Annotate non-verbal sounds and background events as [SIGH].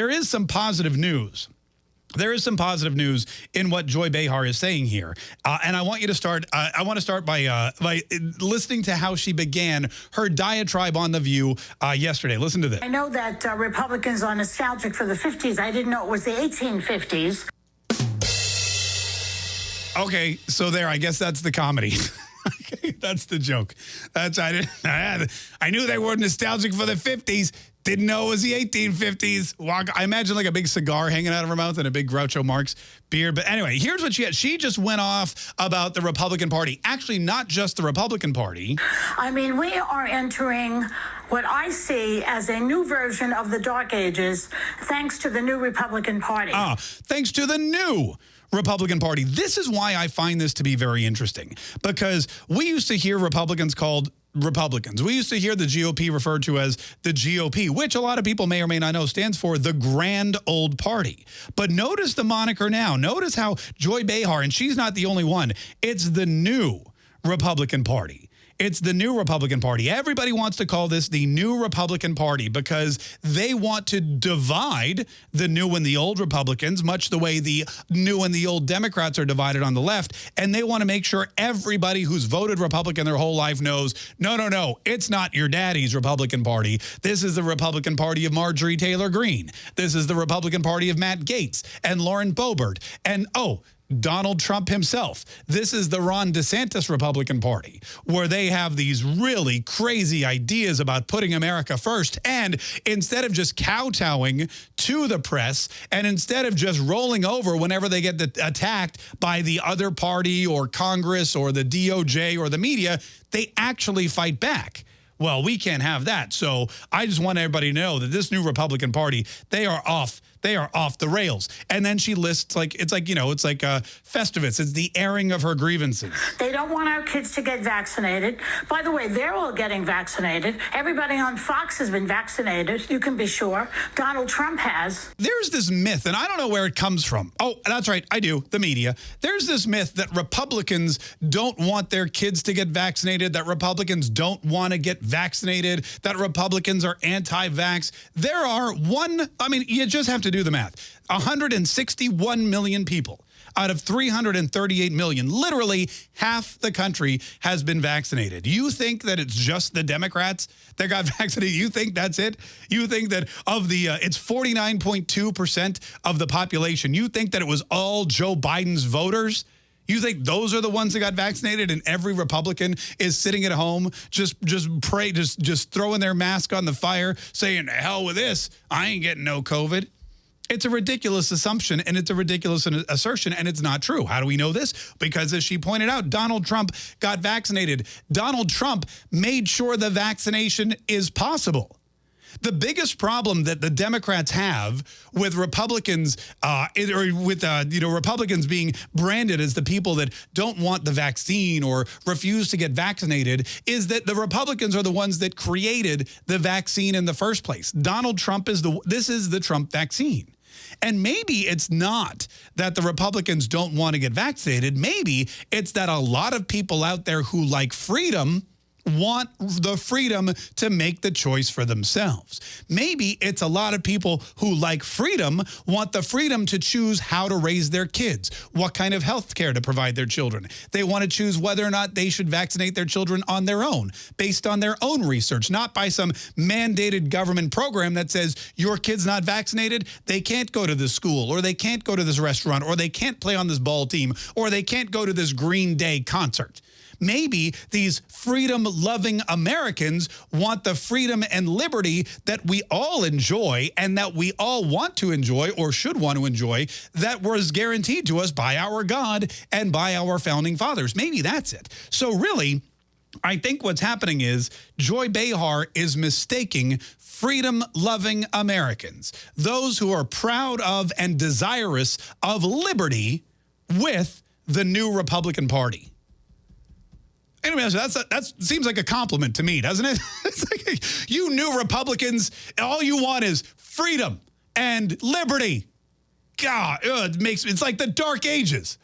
there is some positive news. There is some positive news in what Joy Behar is saying here, uh, and I want you to start. Uh, I want to start by uh, by listening to how she began her diatribe on the View uh, yesterday. Listen to this. I know that uh, Republicans are nostalgic for the 50s. I didn't know it was the 1850s. Okay, so there. I guess that's the comedy. [LAUGHS] [LAUGHS] that's the joke. That's I didn't. [LAUGHS] I, had, I knew they were nostalgic for the 50s. Didn't know it was the 1850s. Walk, I imagine like a big cigar hanging out of her mouth and a big Groucho Marx beard. But anyway, here's what she had. She just went off about the Republican Party. Actually, not just the Republican Party. I mean, we are entering what I see as a new version of the Dark Ages, thanks to the new Republican Party. Ah, thanks to the new Republican Party. This is why I find this to be very interesting, because we used to hear Republicans called Republicans. We used to hear the GOP referred to as the GOP, which a lot of people may or may not know stands for the Grand Old Party. But notice the moniker now. Notice how Joy Behar, and she's not the only one, it's the new Republican Party. It's the new Republican Party. Everybody wants to call this the new Republican Party because they want to divide the new and the old Republicans, much the way the new and the old Democrats are divided on the left. And they want to make sure everybody who's voted Republican their whole life knows, no, no, no, it's not your daddy's Republican Party. This is the Republican Party of Marjorie Taylor Greene. This is the Republican Party of Matt Gaetz and Lauren Boebert. And, oh, Donald Trump himself. This is the Ron DeSantis Republican Party, where they have these really crazy ideas about putting America first. And instead of just kowtowing to the press, and instead of just rolling over whenever they get attacked by the other party or Congress or the DOJ or the media, they actually fight back. Well, we can't have that. So I just want everybody to know that this new Republican Party, they are off they are off the rails. And then she lists like, it's like, you know, it's like a Festivus. It's the airing of her grievances. They don't want our kids to get vaccinated. By the way, they're all getting vaccinated. Everybody on Fox has been vaccinated. You can be sure. Donald Trump has. There's this myth, and I don't know where it comes from. Oh, that's right. I do. The media. There's this myth that Republicans don't want their kids to get vaccinated, that Republicans don't want to get vaccinated, that Republicans are anti-vax. There are one, I mean, you just have to do the math. 161 million people out of 338 million, literally half the country has been vaccinated. You think that it's just the Democrats that got [LAUGHS] vaccinated? You think that's it? You think that of the, uh, it's 49.2% of the population. You think that it was all Joe Biden's voters? You think those are the ones that got vaccinated and every Republican is sitting at home just just pray just just throwing their mask on the fire saying hell with this I ain't getting no covid it's a ridiculous assumption and it's a ridiculous assertion and it's not true. How do we know this? Because as she pointed out, Donald Trump got vaccinated. Donald Trump made sure the vaccination is possible. The biggest problem that the Democrats have with Republicans, uh, or with uh, you know Republicans being branded as the people that don't want the vaccine or refuse to get vaccinated, is that the Republicans are the ones that created the vaccine in the first place. Donald Trump is the this is the Trump vaccine. And maybe it's not that the Republicans don't want to get vaccinated. Maybe it's that a lot of people out there who like freedom want the freedom to make the choice for themselves. Maybe it's a lot of people who like freedom want the freedom to choose how to raise their kids, what kind of health care to provide their children. They want to choose whether or not they should vaccinate their children on their own, based on their own research, not by some mandated government program that says your kid's not vaccinated, they can't go to this school, or they can't go to this restaurant, or they can't play on this ball team, or they can't go to this Green Day concert. Maybe these freedom-loving Americans want the freedom and liberty that we all enjoy and that we all want to enjoy or should want to enjoy that was guaranteed to us by our God and by our founding fathers. Maybe that's it. So really, I think what's happening is Joy Behar is mistaking freedom-loving Americans, those who are proud of and desirous of liberty with the new Republican Party. Anyway, that's that seems like a compliment to me, doesn't it? [LAUGHS] it's like you new Republicans, all you want is freedom and liberty. God, it makes it's like the dark ages.